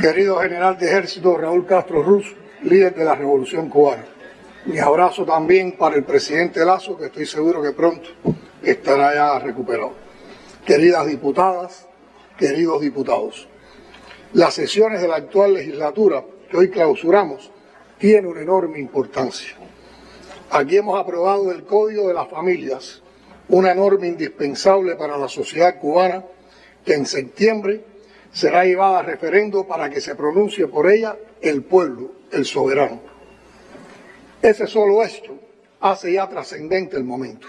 Querido general de ejército Raúl Castro Ruz, líder de la Revolución Cubana. Mi abrazo también para el presidente Lazo, que estoy seguro que pronto estará ya recuperado. Queridas diputadas, queridos diputados, las sesiones de la actual legislatura que hoy clausuramos tienen una enorme importancia. Aquí hemos aprobado el Código de las Familias, una norma indispensable para la sociedad cubana que en septiembre será llevada a referendo para que se pronuncie por ella el pueblo, el soberano. Ese solo hecho hace ya trascendente el momento.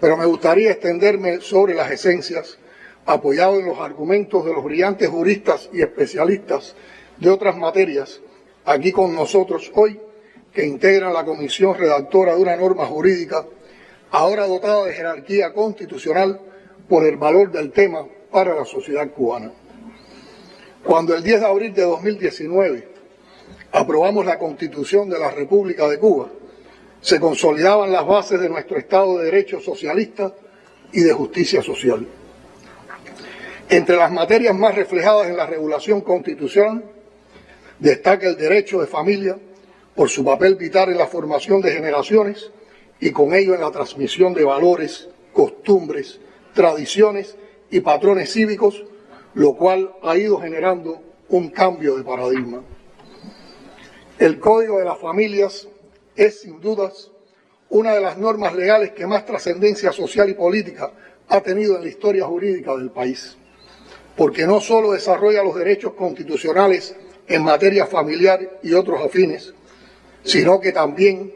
Pero me gustaría extenderme sobre las esencias, apoyado en los argumentos de los brillantes juristas y especialistas de otras materias, aquí con nosotros hoy, que integran la comisión redactora de una norma jurídica, ahora dotada de jerarquía constitucional por el valor del tema para la sociedad cubana. Cuando el 10 de abril de 2019 aprobamos la Constitución de la República de Cuba, se consolidaban las bases de nuestro Estado de Derecho socialista y de justicia social. Entre las materias más reflejadas en la regulación constitucional destaca el derecho de familia por su papel vital en la formación de generaciones y con ello en la transmisión de valores, costumbres, tradiciones y patrones cívicos lo cual ha ido generando un cambio de paradigma. El Código de las Familias es, sin dudas, una de las normas legales que más trascendencia social y política ha tenido en la historia jurídica del país, porque no solo desarrolla los derechos constitucionales en materia familiar y otros afines, sino que también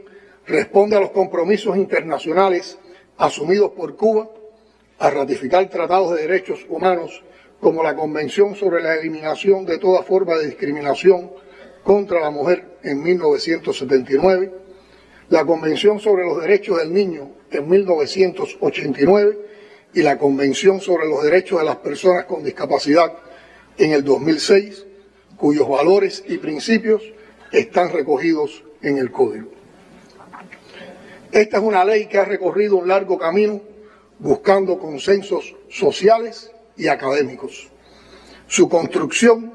responde a los compromisos internacionales asumidos por Cuba a ratificar tratados de derechos humanos como la Convención sobre la Eliminación de toda forma de discriminación contra la mujer en 1979, la Convención sobre los Derechos del Niño en 1989 y la Convención sobre los Derechos de las Personas con Discapacidad en el 2006, cuyos valores y principios están recogidos en el Código. Esta es una ley que ha recorrido un largo camino buscando consensos sociales y académicos. Su construcción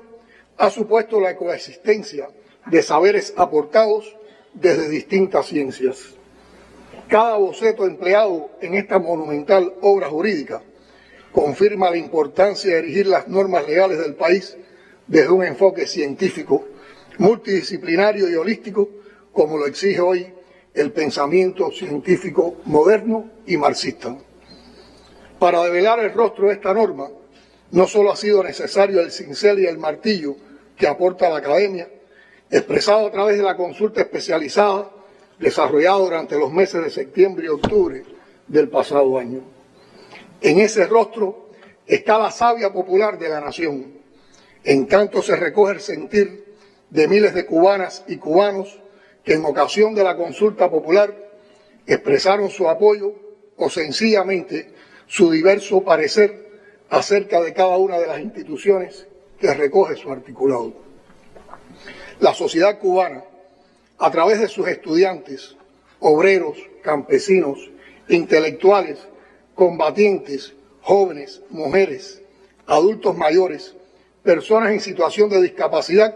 ha supuesto la coexistencia de saberes aportados desde distintas ciencias. Cada boceto empleado en esta monumental obra jurídica confirma la importancia de erigir las normas legales del país desde un enfoque científico, multidisciplinario y holístico, como lo exige hoy el pensamiento científico moderno y marxista. Para develar el rostro de esta norma, no solo ha sido necesario el cincel y el martillo que aporta la academia, expresado a través de la consulta especializada desarrollada durante los meses de septiembre y octubre del pasado año. En ese rostro está la savia popular de la nación. En tanto se recoge el sentir de miles de cubanas y cubanos que en ocasión de la consulta popular expresaron su apoyo o sencillamente su diverso parecer acerca de cada una de las instituciones que recoge su articulado. La sociedad cubana, a través de sus estudiantes, obreros, campesinos, intelectuales, combatientes, jóvenes, mujeres, adultos mayores, personas en situación de discapacidad,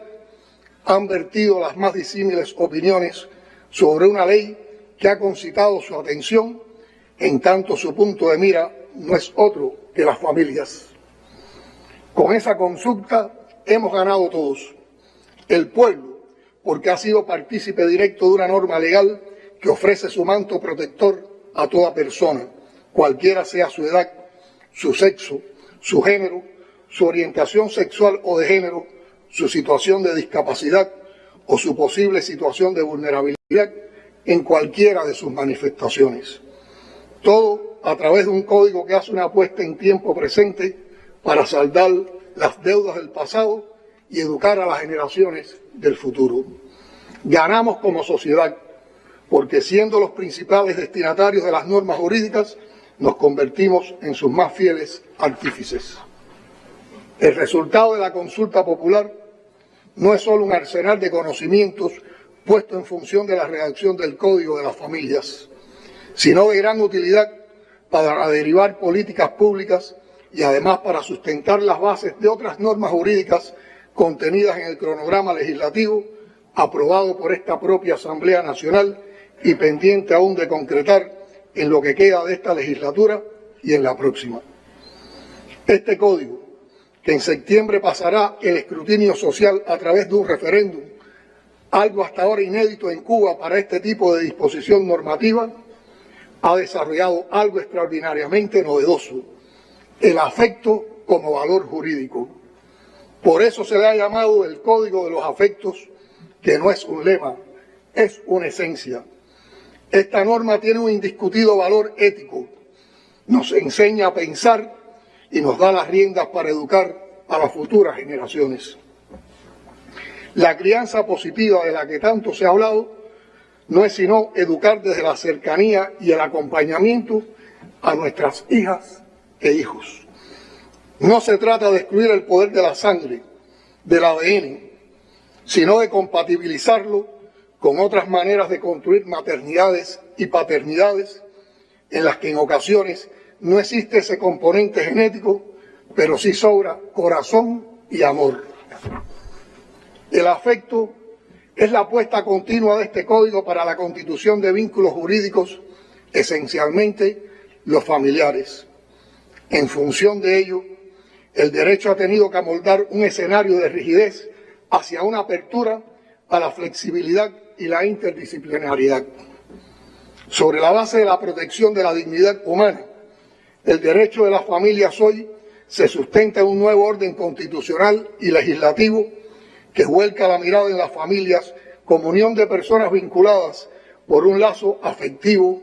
han vertido las más disímiles opiniones sobre una ley que ha concitado su atención, en tanto su punto de mira no es otro que las familias. Con esa consulta hemos ganado todos. El pueblo, porque ha sido partícipe directo de una norma legal que ofrece su manto protector a toda persona, cualquiera sea su edad, su sexo, su género, su orientación sexual o de género, su situación de discapacidad o su posible situación de vulnerabilidad en cualquiera de sus manifestaciones. Todo a través de un código que hace una apuesta en tiempo presente para saldar las deudas del pasado y educar a las generaciones del futuro. Ganamos como sociedad, porque siendo los principales destinatarios de las normas jurídicas, nos convertimos en sus más fieles artífices. El resultado de la consulta popular no es solo un arsenal de conocimientos puesto en función de la redacción del Código de las Familias, sino de gran utilidad para derivar políticas públicas y además para sustentar las bases de otras normas jurídicas contenidas en el cronograma legislativo aprobado por esta propia Asamblea Nacional y pendiente aún de concretar en lo que queda de esta legislatura y en la próxima. Este código, que en septiembre pasará el escrutinio social a través de un referéndum, algo hasta ahora inédito en Cuba para este tipo de disposición normativa, ha desarrollado algo extraordinariamente novedoso, el afecto como valor jurídico. Por eso se le ha llamado el Código de los Afectos, que no es un lema, es una esencia. Esta norma tiene un indiscutido valor ético, nos enseña a pensar y nos da las riendas para educar a las futuras generaciones. La crianza positiva de la que tanto se ha hablado no es sino educar desde la cercanía y el acompañamiento a nuestras hijas e hijos. No se trata de excluir el poder de la sangre, del ADN, sino de compatibilizarlo con otras maneras de construir maternidades y paternidades en las que en ocasiones no existe ese componente genético, pero sí sobra corazón y amor. El afecto es la apuesta continua de este código para la constitución de vínculos jurídicos, esencialmente los familiares. En función de ello, el derecho ha tenido que amoldar un escenario de rigidez hacia una apertura a la flexibilidad y la interdisciplinariedad. Sobre la base de la protección de la dignidad humana, el derecho de las familias hoy se sustenta en un nuevo orden constitucional y legislativo que vuelca la mirada en las familias como unión de personas vinculadas por un lazo afectivo,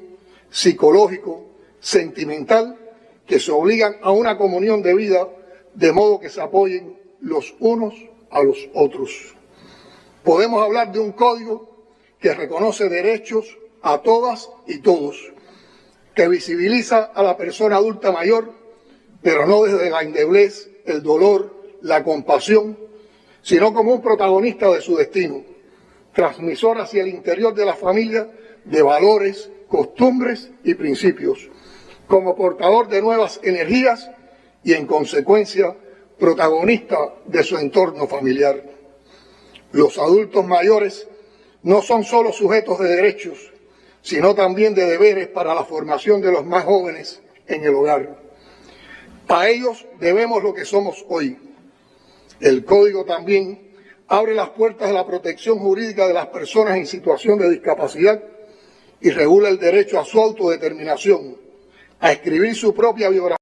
psicológico, sentimental, que se obligan a una comunión de vida de modo que se apoyen los unos a los otros. Podemos hablar de un código que reconoce derechos a todas y todos, que visibiliza a la persona adulta mayor, pero no desde la indeblez, el dolor, la compasión, sino como un protagonista de su destino, transmisor hacia el interior de la familia de valores, costumbres y principios, como portador de nuevas energías y en consecuencia protagonista de su entorno familiar. Los adultos mayores no son solo sujetos de derechos, sino también de deberes para la formación de los más jóvenes en el hogar. A ellos debemos lo que somos hoy. El código también abre las puertas de la protección jurídica de las personas en situación de discapacidad y regula el derecho a su autodeterminación, a escribir su propia biografía.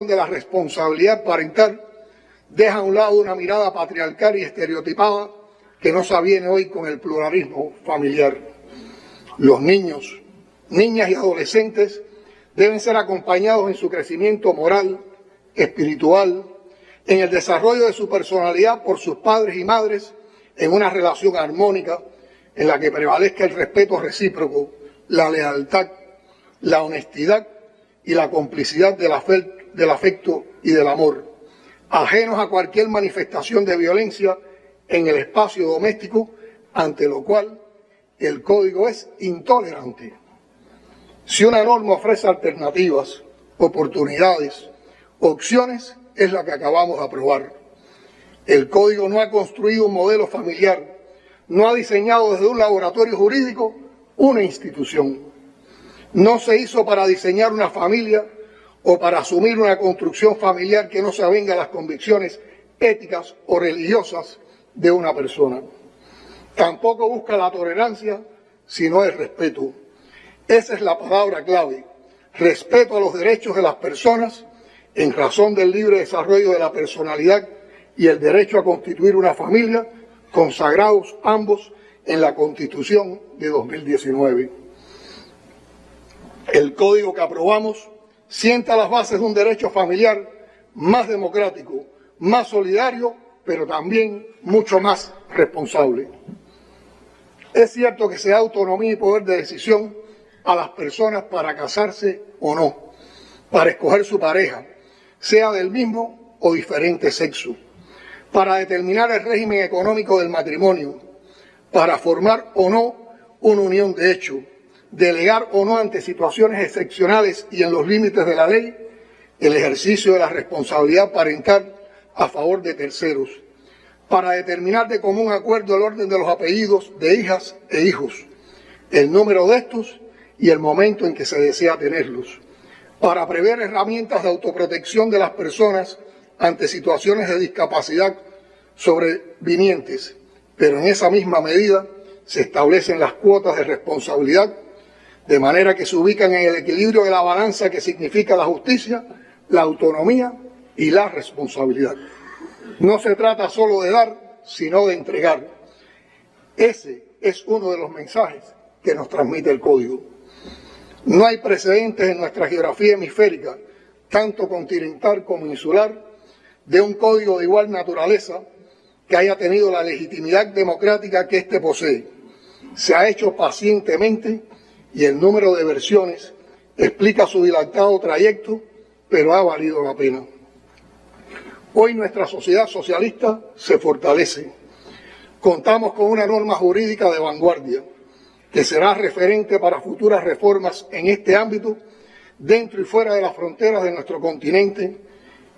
De la responsabilidad parental deja a un lado una mirada patriarcal y estereotipada que no se aviene hoy con el pluralismo familiar. Los niños, niñas y adolescentes deben ser acompañados en su crecimiento moral, espiritual, en el desarrollo de su personalidad por sus padres y madres, en una relación armónica en la que prevalezca el respeto recíproco, la lealtad, la honestidad y la complicidad del afecto y del amor, ajenos a cualquier manifestación de violencia en el espacio doméstico, ante lo cual el código es intolerante. Si una norma ofrece alternativas, oportunidades, opciones, es la que acabamos de aprobar. El código no ha construido un modelo familiar, no ha diseñado desde un laboratorio jurídico una institución. No se hizo para diseñar una familia o para asumir una construcción familiar que no se avenga a las convicciones éticas o religiosas de una persona. Tampoco busca la tolerancia, sino el respeto. Esa es la palabra clave. Respeto a los derechos de las personas en razón del libre desarrollo de la personalidad y el derecho a constituir una familia, consagrados ambos en la Constitución de 2019. El código que aprobamos sienta las bases de un derecho familiar más democrático, más solidario, pero también mucho más responsable. Es cierto que se da autonomía y poder de decisión a las personas para casarse o no, para escoger su pareja, sea del mismo o diferente sexo, para determinar el régimen económico del matrimonio, para formar o no una unión de hecho, delegar o no ante situaciones excepcionales y en los límites de la ley el ejercicio de la responsabilidad parental a favor de terceros, para determinar de común acuerdo el orden de los apellidos de hijas e hijos, el número de estos y el momento en que se desea tenerlos, para prever herramientas de autoprotección de las personas ante situaciones de discapacidad sobrevinientes, pero en esa misma medida se establecen las cuotas de responsabilidad de manera que se ubican en el equilibrio de la balanza que significa la justicia, la autonomía y la responsabilidad. No se trata solo de dar, sino de entregar. Ese es uno de los mensajes que nos transmite el código. No hay precedentes en nuestra geografía hemisférica, tanto continental como insular, de un código de igual naturaleza que haya tenido la legitimidad democrática que éste posee. Se ha hecho pacientemente y el número de versiones explica su dilatado trayecto, pero ha valido la pena. Hoy nuestra sociedad socialista se fortalece. Contamos con una norma jurídica de vanguardia que será referente para futuras reformas en este ámbito dentro y fuera de las fronteras de nuestro continente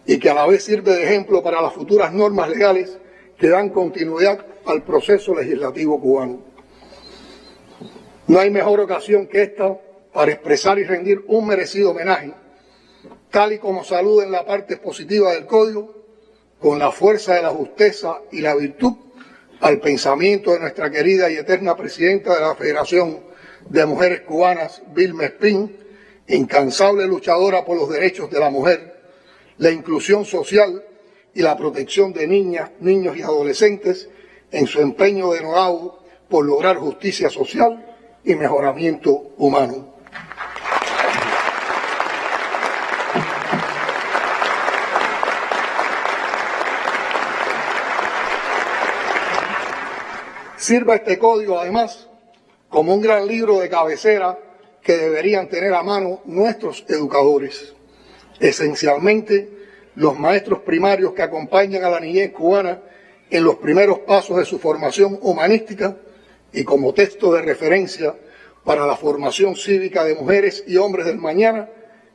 y que a la vez sirve de ejemplo para las futuras normas legales que dan continuidad al proceso legislativo cubano. No hay mejor ocasión que esta para expresar y rendir un merecido homenaje, tal y como saluda en la parte positiva del código, con la fuerza de la justeza y la virtud al pensamiento de nuestra querida y eterna presidenta de la Federación de Mujeres Cubanas, Vilma Espín, incansable luchadora por los derechos de la mujer, la inclusión social y la protección de niñas, niños y adolescentes en su empeño denodado por lograr justicia social y mejoramiento humano. Sirva este código además como un gran libro de cabecera que deberían tener a mano nuestros educadores, esencialmente los maestros primarios que acompañan a la niñez cubana en los primeros pasos de su formación humanística y como texto de referencia para la formación cívica de mujeres y hombres del mañana,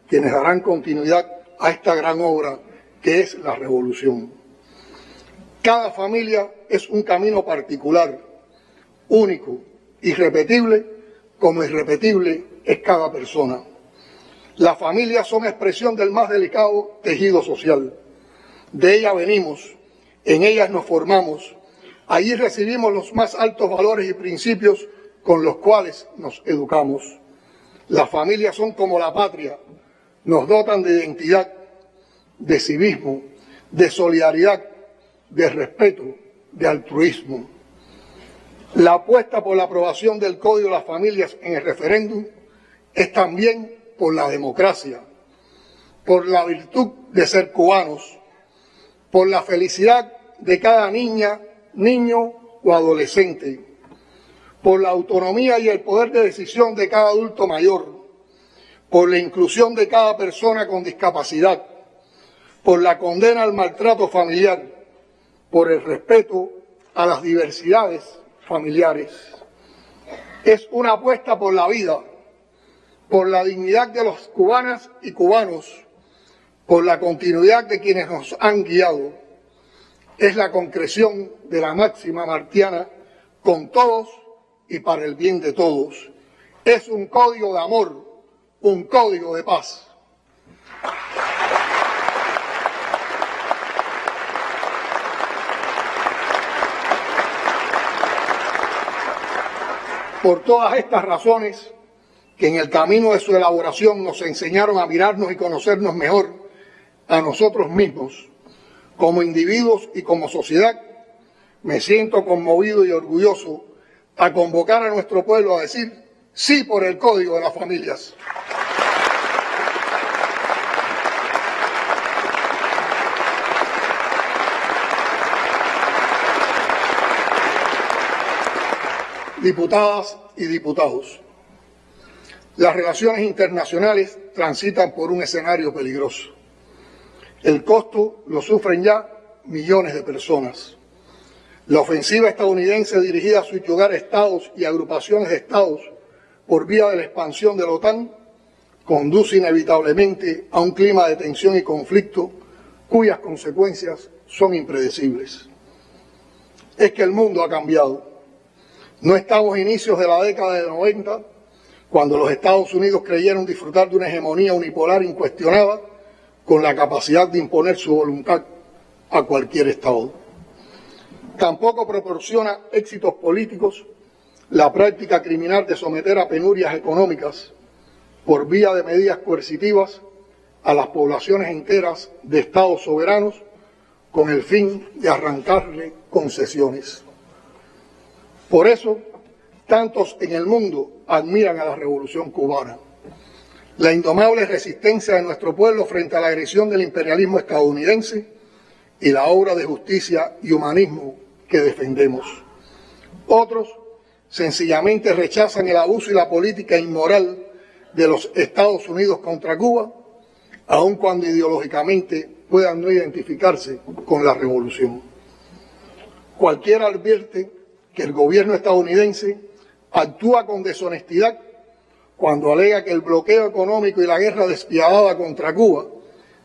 quienes darán continuidad a esta gran obra que es la revolución. Cada familia es un camino particular único, irrepetible, como irrepetible es cada persona. Las familias son expresión del más delicado tejido social. De ellas venimos, en ellas nos formamos, allí recibimos los más altos valores y principios con los cuales nos educamos. Las familias son como la patria, nos dotan de identidad, de civismo, de solidaridad, de respeto, de altruismo. La apuesta por la aprobación del Código de las Familias en el referéndum es también por la democracia, por la virtud de ser cubanos, por la felicidad de cada niña, niño o adolescente, por la autonomía y el poder de decisión de cada adulto mayor, por la inclusión de cada persona con discapacidad, por la condena al maltrato familiar, por el respeto a las diversidades familiares. Es una apuesta por la vida, por la dignidad de los cubanas y cubanos, por la continuidad de quienes nos han guiado. Es la concreción de la máxima martiana con todos y para el bien de todos. Es un código de amor, un código de paz. Por todas estas razones, que en el camino de su elaboración nos enseñaron a mirarnos y conocernos mejor a nosotros mismos, como individuos y como sociedad, me siento conmovido y orgulloso a convocar a nuestro pueblo a decir sí por el Código de las Familias. Diputadas y diputados, las relaciones internacionales transitan por un escenario peligroso. El costo lo sufren ya millones de personas. La ofensiva estadounidense dirigida a subyugar estados y agrupaciones de estados por vía de la expansión de la OTAN conduce inevitablemente a un clima de tensión y conflicto cuyas consecuencias son impredecibles. Es que el mundo ha cambiado. No estamos a inicios de la década de 90, cuando los Estados Unidos creyeron disfrutar de una hegemonía unipolar incuestionada con la capacidad de imponer su voluntad a cualquier Estado. Tampoco proporciona éxitos políticos la práctica criminal de someter a penurias económicas por vía de medidas coercitivas a las poblaciones enteras de estados soberanos con el fin de arrancarle concesiones. Por eso, tantos en el mundo admiran a la revolución cubana. La indomable resistencia de nuestro pueblo frente a la agresión del imperialismo estadounidense y la obra de justicia y humanismo que defendemos. Otros sencillamente rechazan el abuso y la política inmoral de los Estados Unidos contra Cuba, aun cuando ideológicamente puedan no identificarse con la revolución. Cualquiera advierte que el gobierno estadounidense actúa con deshonestidad cuando alega que el bloqueo económico y la guerra despiadada contra Cuba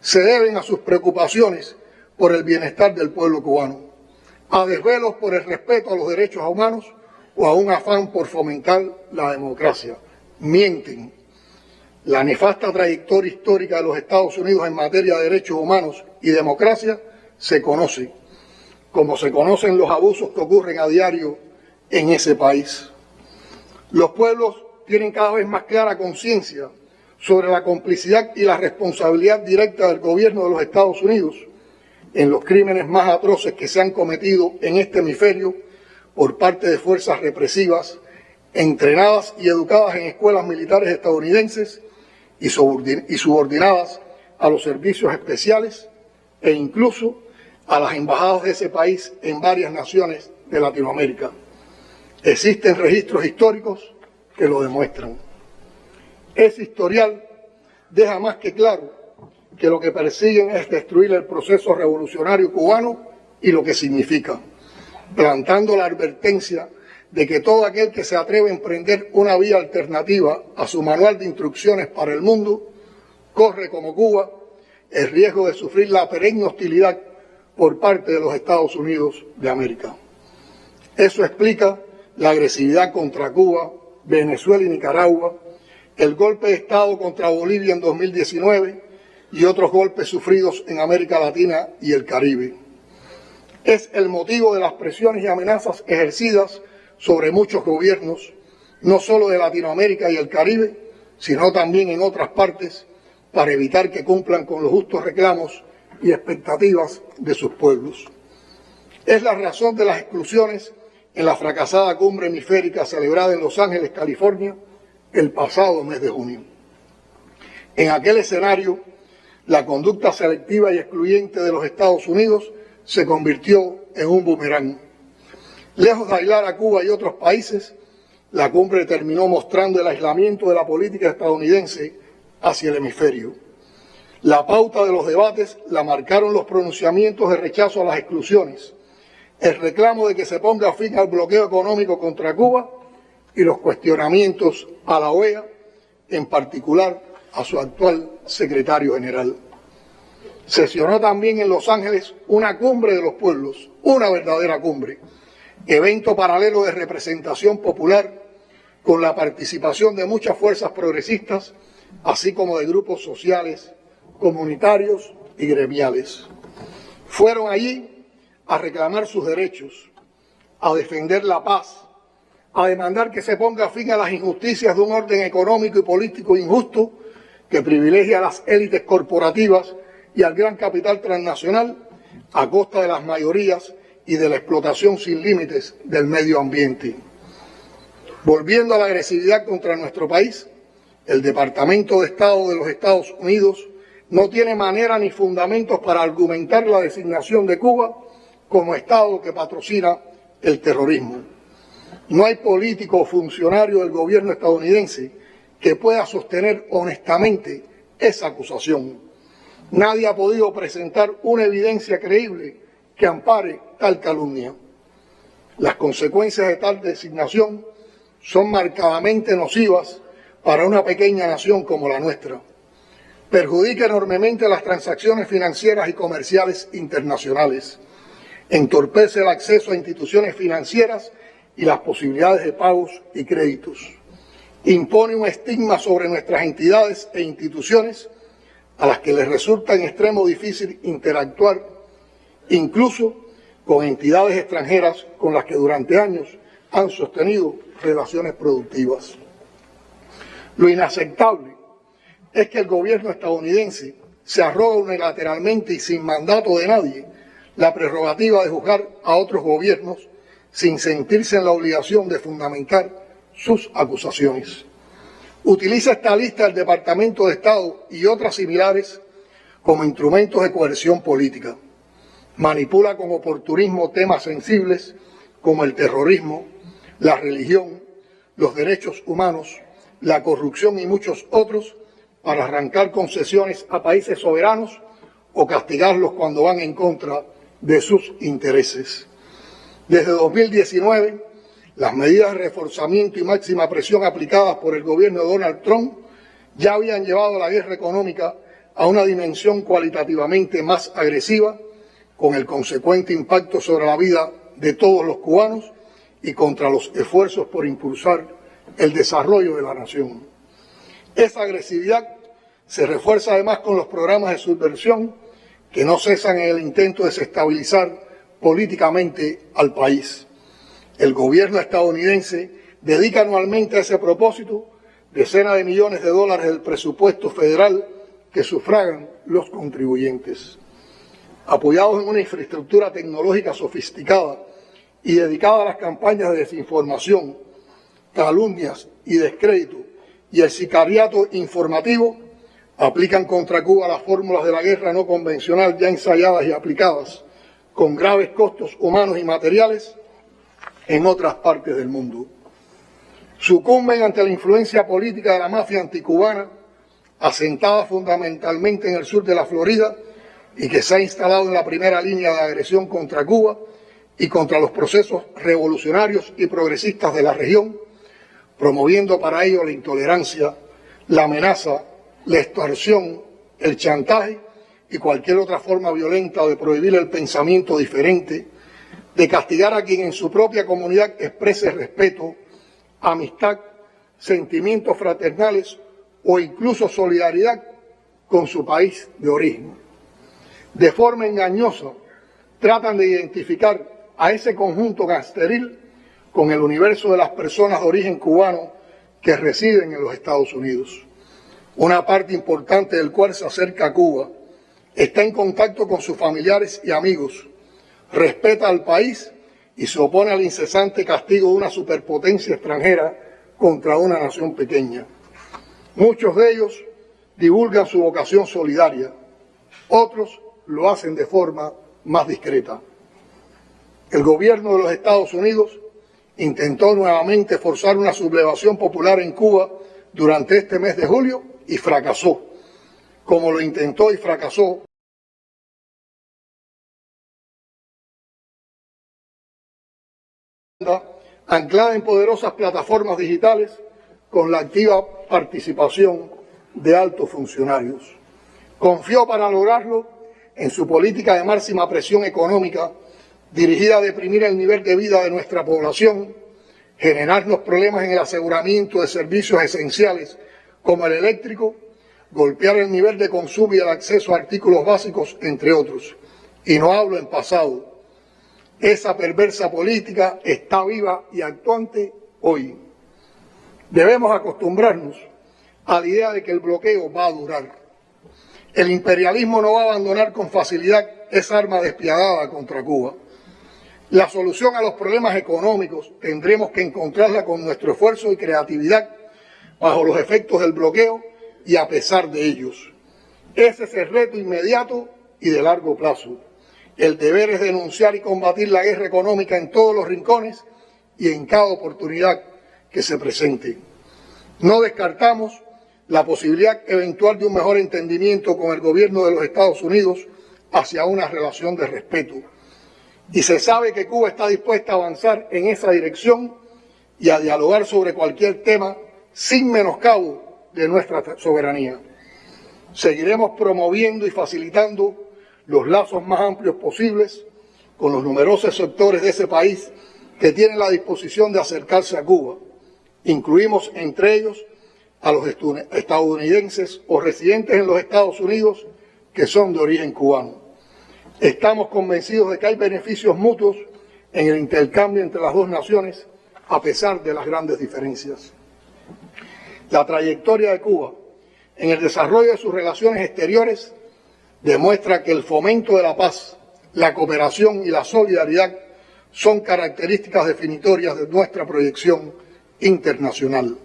se deben a sus preocupaciones por el bienestar del pueblo cubano a desvelos por el respeto a los derechos humanos o a un afán por fomentar la democracia. Mienten. La nefasta trayectoria histórica de los Estados Unidos en materia de derechos humanos y democracia se conoce, como se conocen los abusos que ocurren a diario en ese país. Los pueblos tienen cada vez más clara conciencia sobre la complicidad y la responsabilidad directa del gobierno de los Estados Unidos en los crímenes más atroces que se han cometido en este hemisferio por parte de fuerzas represivas entrenadas y educadas en escuelas militares estadounidenses y subordinadas a los servicios especiales e incluso a las embajadas de ese país en varias naciones de Latinoamérica. Existen registros históricos que lo demuestran. Ese historial deja más que claro que lo que persiguen es destruir el proceso revolucionario cubano y lo que significa, plantando la advertencia de que todo aquel que se atreve a emprender una vía alternativa a su manual de instrucciones para el mundo, corre como Cuba el riesgo de sufrir la perenne hostilidad por parte de los Estados Unidos de América. Eso explica la agresividad contra Cuba, Venezuela y Nicaragua, el golpe de Estado contra Bolivia en 2019, y otros golpes sufridos en América Latina y el Caribe. Es el motivo de las presiones y amenazas ejercidas sobre muchos gobiernos, no solo de Latinoamérica y el Caribe, sino también en otras partes, para evitar que cumplan con los justos reclamos y expectativas de sus pueblos. Es la razón de las exclusiones en la fracasada cumbre hemisférica celebrada en Los Ángeles, California, el pasado mes de junio. En aquel escenario, la conducta selectiva y excluyente de los Estados Unidos se convirtió en un boomerang. Lejos de aislar a Cuba y otros países, la cumbre terminó mostrando el aislamiento de la política estadounidense hacia el hemisferio. La pauta de los debates la marcaron los pronunciamientos de rechazo a las exclusiones, el reclamo de que se ponga fin al bloqueo económico contra Cuba y los cuestionamientos a la OEA, en particular a su actual secretario general. Sesionó también en Los Ángeles una cumbre de los pueblos, una verdadera cumbre, evento paralelo de representación popular con la participación de muchas fuerzas progresistas, así como de grupos sociales, comunitarios y gremiales. Fueron allí a reclamar sus derechos, a defender la paz, a demandar que se ponga fin a las injusticias de un orden económico y político injusto que privilegia a las élites corporativas y al gran capital transnacional a costa de las mayorías y de la explotación sin límites del medio ambiente. Volviendo a la agresividad contra nuestro país, el Departamento de Estado de los Estados Unidos no tiene manera ni fundamentos para argumentar la designación de Cuba como Estado que patrocina el terrorismo. No hay político o funcionario del gobierno estadounidense que pueda sostener honestamente esa acusación. Nadie ha podido presentar una evidencia creíble que ampare tal calumnia. Las consecuencias de tal designación son marcadamente nocivas para una pequeña nación como la nuestra. Perjudica enormemente las transacciones financieras y comerciales internacionales. Entorpece el acceso a instituciones financieras y las posibilidades de pagos y créditos. Impone un estigma sobre nuestras entidades e instituciones a las que les resulta en extremo difícil interactuar, incluso con entidades extranjeras con las que durante años han sostenido relaciones productivas. Lo inaceptable es que el gobierno estadounidense se arroga unilateralmente y sin mandato de nadie la prerrogativa de juzgar a otros gobiernos sin sentirse en la obligación de fundamentar sus acusaciones. Utiliza esta lista del Departamento de Estado y otras similares como instrumentos de coerción política. Manipula con oportunismo temas sensibles como el terrorismo, la religión, los derechos humanos, la corrupción y muchos otros para arrancar concesiones a países soberanos o castigarlos cuando van en contra de sus intereses. Desde 2019, las medidas de reforzamiento y máxima presión aplicadas por el gobierno de Donald Trump ya habían llevado la guerra económica a una dimensión cualitativamente más agresiva, con el consecuente impacto sobre la vida de todos los cubanos y contra los esfuerzos por impulsar el desarrollo de la nación. Esa agresividad se refuerza además con los programas de subversión que no cesan en el intento de desestabilizar políticamente al país. El gobierno estadounidense dedica anualmente a ese propósito decenas de millones de dólares del presupuesto federal que sufragan los contribuyentes. Apoyados en una infraestructura tecnológica sofisticada y dedicada a las campañas de desinformación, calumnias y descrédito y el sicariato informativo, aplican contra Cuba las fórmulas de la guerra no convencional ya ensayadas y aplicadas, con graves costos humanos y materiales, en otras partes del mundo. Sucumben ante la influencia política de la mafia anticubana, asentada fundamentalmente en el sur de la Florida y que se ha instalado en la primera línea de agresión contra Cuba y contra los procesos revolucionarios y progresistas de la región, promoviendo para ello la intolerancia, la amenaza, la extorsión, el chantaje y cualquier otra forma violenta de prohibir el pensamiento diferente, de castigar a quien en su propia comunidad exprese respeto, amistad, sentimientos fraternales o incluso solidaridad con su país de origen. De forma engañosa, tratan de identificar a ese conjunto gasteril con el universo de las personas de origen cubano que residen en los Estados Unidos. Una parte importante del cual se acerca a Cuba, está en contacto con sus familiares y amigos, respeta al país y se opone al incesante castigo de una superpotencia extranjera contra una nación pequeña. Muchos de ellos divulgan su vocación solidaria, otros lo hacen de forma más discreta. El gobierno de los Estados Unidos intentó nuevamente forzar una sublevación popular en Cuba durante este mes de julio y fracasó, como lo intentó y fracasó anclada en poderosas plataformas digitales con la activa participación de altos funcionarios. Confió para lograrlo en su política de máxima presión económica dirigida a deprimir el nivel de vida de nuestra población, generarnos problemas en el aseguramiento de servicios esenciales como el eléctrico, golpear el nivel de consumo y el acceso a artículos básicos, entre otros. Y no hablo en pasado. Esa perversa política está viva y actuante hoy. Debemos acostumbrarnos a la idea de que el bloqueo va a durar. El imperialismo no va a abandonar con facilidad esa arma despiadada contra Cuba. La solución a los problemas económicos tendremos que encontrarla con nuestro esfuerzo y creatividad bajo los efectos del bloqueo y a pesar de ellos. Ese es el reto inmediato y de largo plazo. El deber es denunciar y combatir la guerra económica en todos los rincones y en cada oportunidad que se presente. No descartamos la posibilidad eventual de un mejor entendimiento con el gobierno de los Estados Unidos hacia una relación de respeto y se sabe que Cuba está dispuesta a avanzar en esa dirección y a dialogar sobre cualquier tema sin menoscabo de nuestra soberanía. Seguiremos promoviendo y facilitando los lazos más amplios posibles con los numerosos sectores de ese país que tienen la disposición de acercarse a Cuba. Incluimos entre ellos a los estadounidenses o residentes en los Estados Unidos que son de origen cubano. Estamos convencidos de que hay beneficios mutuos en el intercambio entre las dos naciones, a pesar de las grandes diferencias. La trayectoria de Cuba en el desarrollo de sus relaciones exteriores demuestra que el fomento de la paz, la cooperación y la solidaridad son características definitorias de nuestra proyección internacional.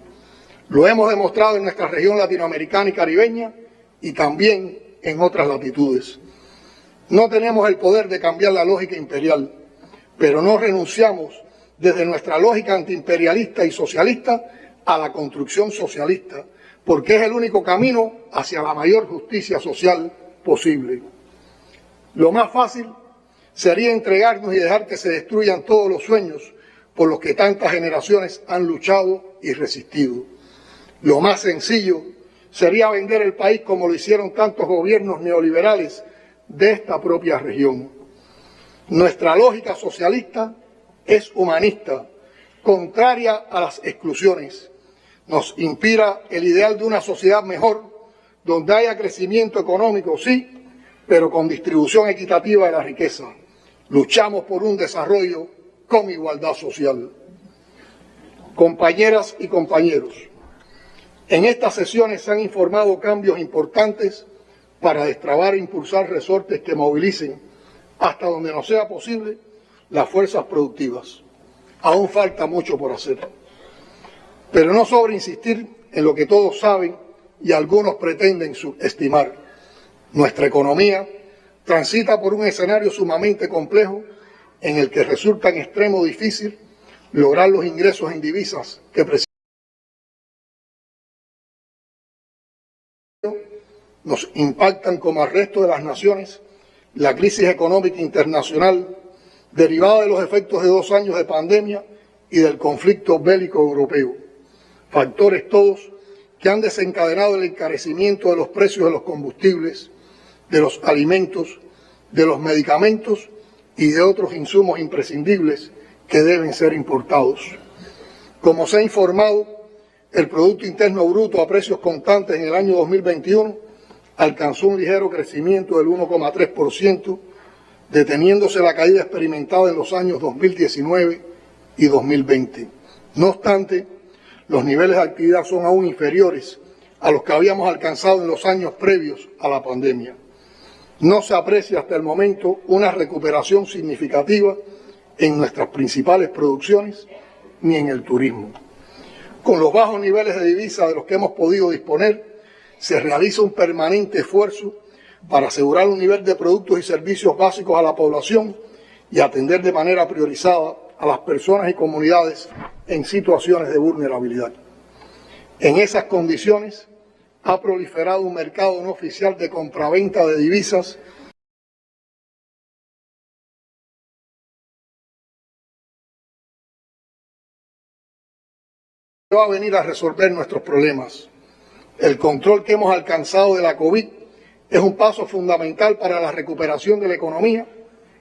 Lo hemos demostrado en nuestra región latinoamericana y caribeña y también en otras latitudes. No tenemos el poder de cambiar la lógica imperial, pero no renunciamos desde nuestra lógica antiimperialista y socialista a la construcción socialista, porque es el único camino hacia la mayor justicia social posible. Lo más fácil sería entregarnos y dejar que se destruyan todos los sueños por los que tantas generaciones han luchado y resistido. Lo más sencillo sería vender el país como lo hicieron tantos gobiernos neoliberales de esta propia región. Nuestra lógica socialista es humanista, contraria a las exclusiones. Nos inspira el ideal de una sociedad mejor, donde haya crecimiento económico, sí, pero con distribución equitativa de la riqueza. Luchamos por un desarrollo con igualdad social. Compañeras y compañeros, en estas sesiones se han informado cambios importantes para destrabar e impulsar resortes que movilicen hasta donde no sea posible las fuerzas productivas. Aún falta mucho por hacer. Pero no sobra insistir en lo que todos saben y algunos pretenden subestimar. Nuestra economía transita por un escenario sumamente complejo en el que resulta en extremo difícil lograr los ingresos en divisas que nos impactan como al resto de las naciones la crisis económica internacional derivada de los efectos de dos años de pandemia y del conflicto bélico europeo. Factores todos que han desencadenado el encarecimiento de los precios de los combustibles, de los alimentos, de los medicamentos y de otros insumos imprescindibles que deben ser importados. Como se ha informado, el Producto Interno Bruto a precios constantes en el año 2021 alcanzó un ligero crecimiento del 1,3%, deteniéndose la caída experimentada en los años 2019 y 2020. No obstante, los niveles de actividad son aún inferiores a los que habíamos alcanzado en los años previos a la pandemia. No se aprecia hasta el momento una recuperación significativa en nuestras principales producciones ni en el turismo. Con los bajos niveles de divisa de los que hemos podido disponer, se realiza un permanente esfuerzo para asegurar un nivel de productos y servicios básicos a la población y atender de manera priorizada a las personas y comunidades en situaciones de vulnerabilidad. En esas condiciones ha proliferado un mercado no oficial de compraventa de divisas va a venir a resolver nuestros problemas. El control que hemos alcanzado de la COVID es un paso fundamental para la recuperación de la economía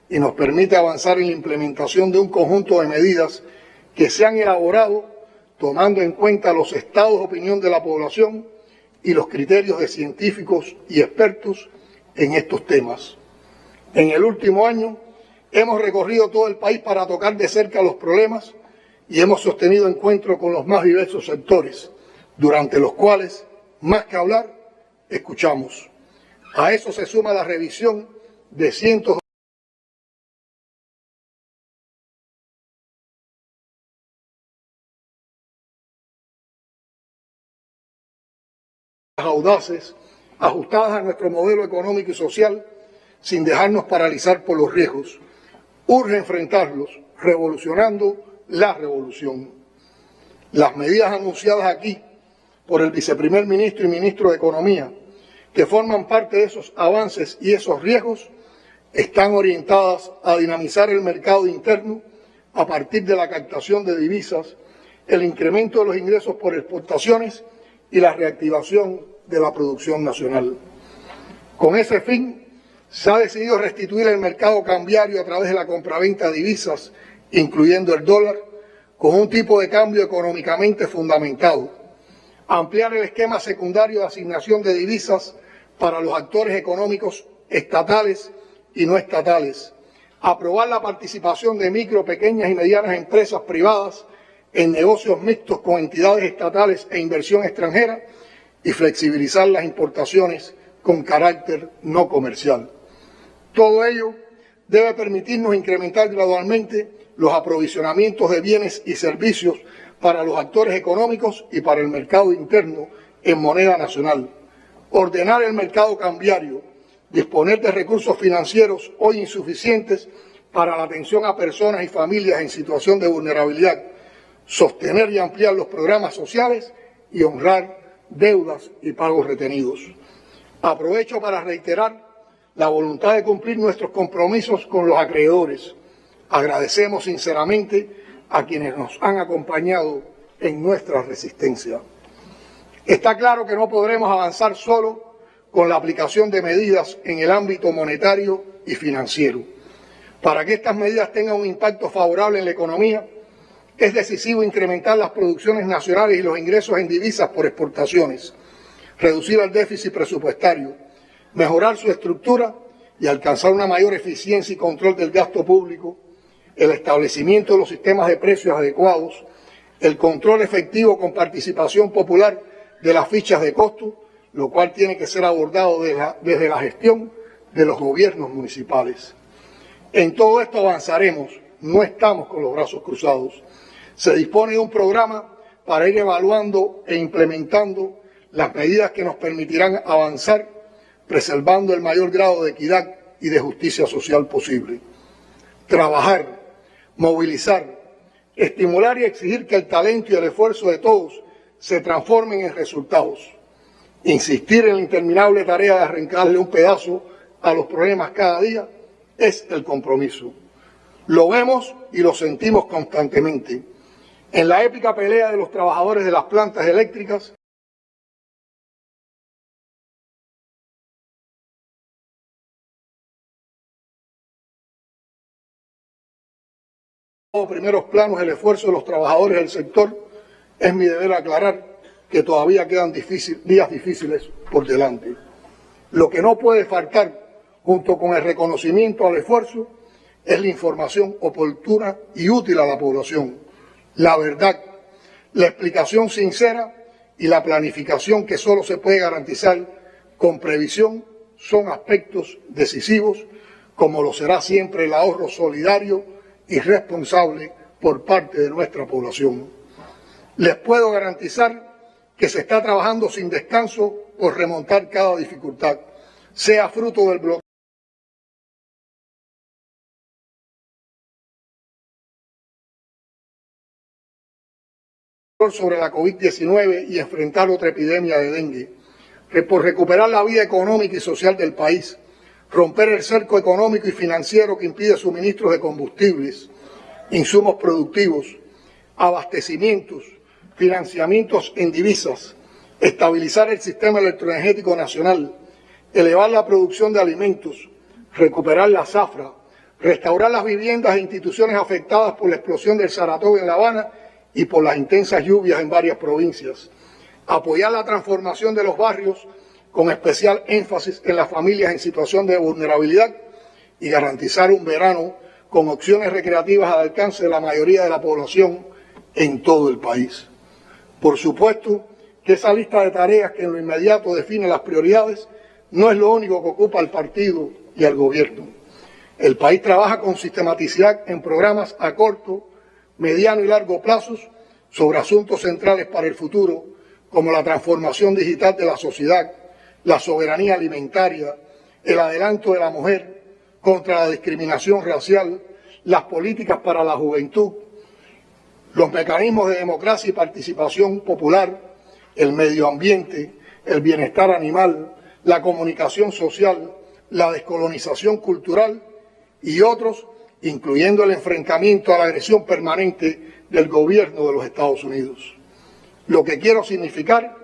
y nos permite avanzar en la implementación de un conjunto de medidas que se han elaborado tomando en cuenta los estados de opinión de la población y los criterios de científicos y expertos en estos temas. En el último año hemos recorrido todo el país para tocar de cerca los problemas y hemos sostenido encuentros con los más diversos sectores, durante los cuales, más que hablar, escuchamos. A eso se suma la revisión de cientos audaces, ajustadas a nuestro modelo económico y social, sin dejarnos paralizar por los riesgos. Urge enfrentarlos, revolucionando la revolución. Las medidas anunciadas aquí por el viceprimer ministro y ministro de Economía, que forman parte de esos avances y esos riesgos, están orientadas a dinamizar el mercado interno a partir de la captación de divisas, el incremento de los ingresos por exportaciones y la reactivación de la producción nacional. Con ese fin, se ha decidido restituir el mercado cambiario a través de la compraventa de divisas, incluyendo el dólar, con un tipo de cambio económicamente fundamentado, ampliar el esquema secundario de asignación de divisas para los actores económicos estatales y no estatales, aprobar la participación de micro, pequeñas y medianas empresas privadas en negocios mixtos con entidades estatales e inversión extranjera y flexibilizar las importaciones con carácter no comercial. Todo ello debe permitirnos incrementar gradualmente los aprovisionamientos de bienes y servicios para los actores económicos y para el mercado interno en moneda nacional, ordenar el mercado cambiario, disponer de recursos financieros hoy insuficientes para la atención a personas y familias en situación de vulnerabilidad, sostener y ampliar los programas sociales y honrar deudas y pagos retenidos. Aprovecho para reiterar la voluntad de cumplir nuestros compromisos con los acreedores. Agradecemos sinceramente a quienes nos han acompañado en nuestra resistencia. Está claro que no podremos avanzar solo con la aplicación de medidas en el ámbito monetario y financiero. Para que estas medidas tengan un impacto favorable en la economía, es decisivo incrementar las producciones nacionales y los ingresos en divisas por exportaciones, reducir el déficit presupuestario, mejorar su estructura y alcanzar una mayor eficiencia y control del gasto público, el establecimiento de los sistemas de precios adecuados, el control efectivo con participación popular de las fichas de costo, lo cual tiene que ser abordado desde la gestión de los gobiernos municipales. En todo esto avanzaremos, no estamos con los brazos cruzados. Se dispone de un programa para ir evaluando e implementando las medidas que nos permitirán avanzar, preservando el mayor grado de equidad y de justicia social posible. Trabajar, movilizar, estimular y exigir que el talento y el esfuerzo de todos se transformen en resultados. Insistir en la interminable tarea de arrancarle un pedazo a los problemas cada día es el compromiso. Lo vemos y lo sentimos constantemente en la épica pelea de los trabajadores de las plantas eléctricas, primeros planos el esfuerzo de los trabajadores del sector, es mi deber aclarar que todavía quedan días difíciles por delante. Lo que no puede faltar, junto con el reconocimiento al esfuerzo, es la información oportuna y útil a la población la verdad, la explicación sincera y la planificación que solo se puede garantizar con previsión son aspectos decisivos, como lo será siempre el ahorro solidario y responsable por parte de nuestra población. Les puedo garantizar que se está trabajando sin descanso por remontar cada dificultad, sea fruto del bloqueo sobre la COVID-19 y enfrentar otra epidemia de dengue, por recuperar la vida económica y social del país, romper el cerco económico y financiero que impide suministros de combustibles, insumos productivos, abastecimientos, financiamientos en divisas, estabilizar el sistema electroenergético nacional, elevar la producción de alimentos, recuperar la zafra, restaurar las viviendas e instituciones afectadas por la explosión del Saratoga en La Habana y por las intensas lluvias en varias provincias, apoyar la transformación de los barrios con especial énfasis en las familias en situación de vulnerabilidad y garantizar un verano con opciones recreativas al alcance de la mayoría de la población en todo el país. Por supuesto que esa lista de tareas que en lo inmediato define las prioridades no es lo único que ocupa el partido y el gobierno. El país trabaja con sistematicidad en programas a corto, mediano y largo plazos sobre asuntos centrales para el futuro, como la transformación digital de la sociedad, la soberanía alimentaria, el adelanto de la mujer contra la discriminación racial, las políticas para la juventud, los mecanismos de democracia y participación popular, el medio ambiente, el bienestar animal, la comunicación social, la descolonización cultural y otros, incluyendo el enfrentamiento a la agresión permanente del gobierno de los Estados Unidos. Lo que quiero significar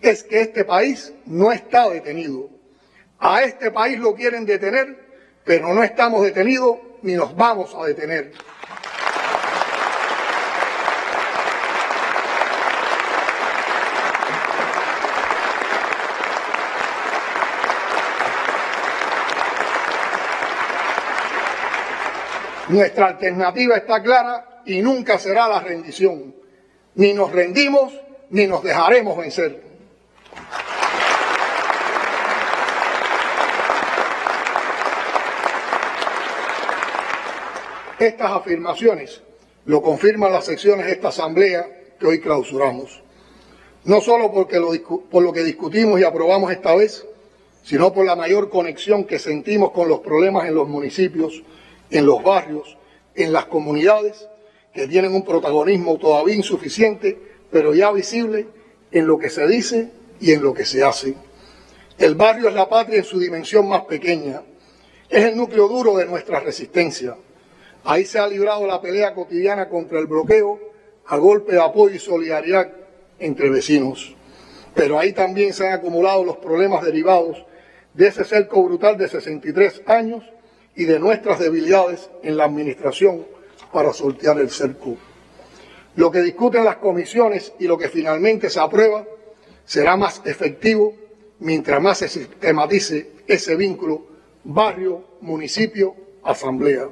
es que este país no está detenido. A este país lo quieren detener, pero no estamos detenidos ni nos vamos a detener. Nuestra alternativa está clara y nunca será la rendición. Ni nos rendimos ni nos dejaremos vencer. Estas afirmaciones lo confirman las secciones de esta asamblea que hoy clausuramos. No solo porque por lo que discutimos y aprobamos esta vez, sino por la mayor conexión que sentimos con los problemas en los municipios en los barrios, en las comunidades, que tienen un protagonismo todavía insuficiente, pero ya visible en lo que se dice y en lo que se hace. El barrio es la patria en su dimensión más pequeña, es el núcleo duro de nuestra resistencia. Ahí se ha librado la pelea cotidiana contra el bloqueo a golpe de apoyo y solidaridad entre vecinos. Pero ahí también se han acumulado los problemas derivados de ese cerco brutal de 63 años y de nuestras debilidades en la administración para sortear el cerco. Lo que discuten las comisiones y lo que finalmente se aprueba será más efectivo mientras más se sistematice ese vínculo barrio, municipio, asamblea.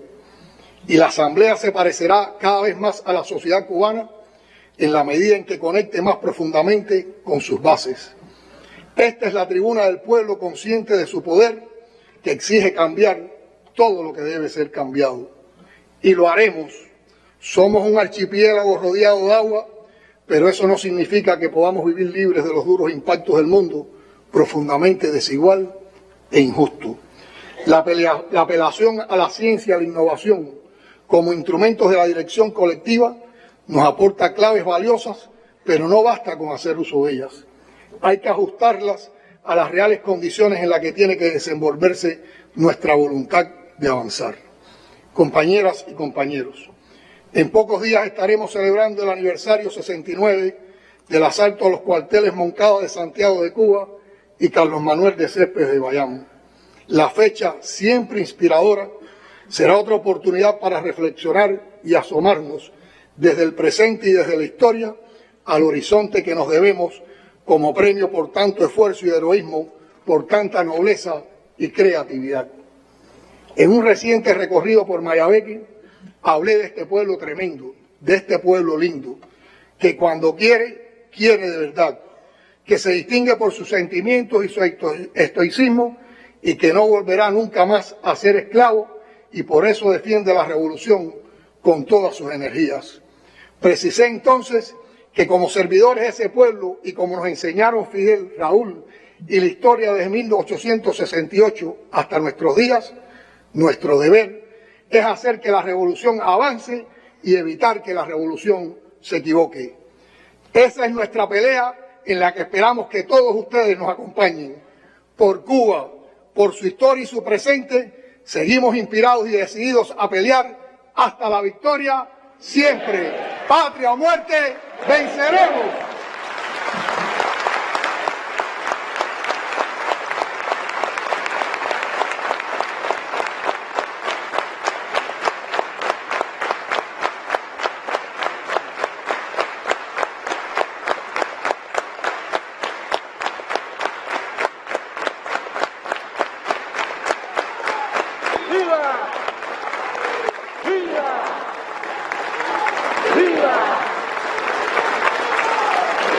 Y la asamblea se parecerá cada vez más a la sociedad cubana en la medida en que conecte más profundamente con sus bases. Esta es la tribuna del pueblo consciente de su poder que exige cambiar todo lo que debe ser cambiado. Y lo haremos. Somos un archipiélago rodeado de agua, pero eso no significa que podamos vivir libres de los duros impactos del mundo, profundamente desigual e injusto. La, la apelación a la ciencia y a la innovación como instrumentos de la dirección colectiva nos aporta claves valiosas, pero no basta con hacer uso de ellas. Hay que ajustarlas a las reales condiciones en las que tiene que desenvolverse nuestra voluntad de avanzar. Compañeras y compañeros, en pocos días estaremos celebrando el aniversario 69 del asalto a los cuarteles Moncada de Santiago de Cuba y Carlos Manuel de Céspedes de Bayamo. La fecha, siempre inspiradora, será otra oportunidad para reflexionar y asomarnos desde el presente y desde la historia al horizonte que nos debemos como premio por tanto esfuerzo y heroísmo, por tanta nobleza y creatividad. En un reciente recorrido por Mayabeque, hablé de este pueblo tremendo, de este pueblo lindo, que cuando quiere, quiere de verdad, que se distingue por sus sentimientos y su estoicismo y que no volverá nunca más a ser esclavo y por eso defiende la revolución con todas sus energías. Precisé entonces que como servidores de ese pueblo y como nos enseñaron Fidel, Raúl y la historia desde 1868 hasta nuestros días, nuestro deber es hacer que la revolución avance y evitar que la revolución se equivoque. Esa es nuestra pelea en la que esperamos que todos ustedes nos acompañen. Por Cuba, por su historia y su presente, seguimos inspirados y decididos a pelear hasta la victoria siempre. Patria o muerte, venceremos.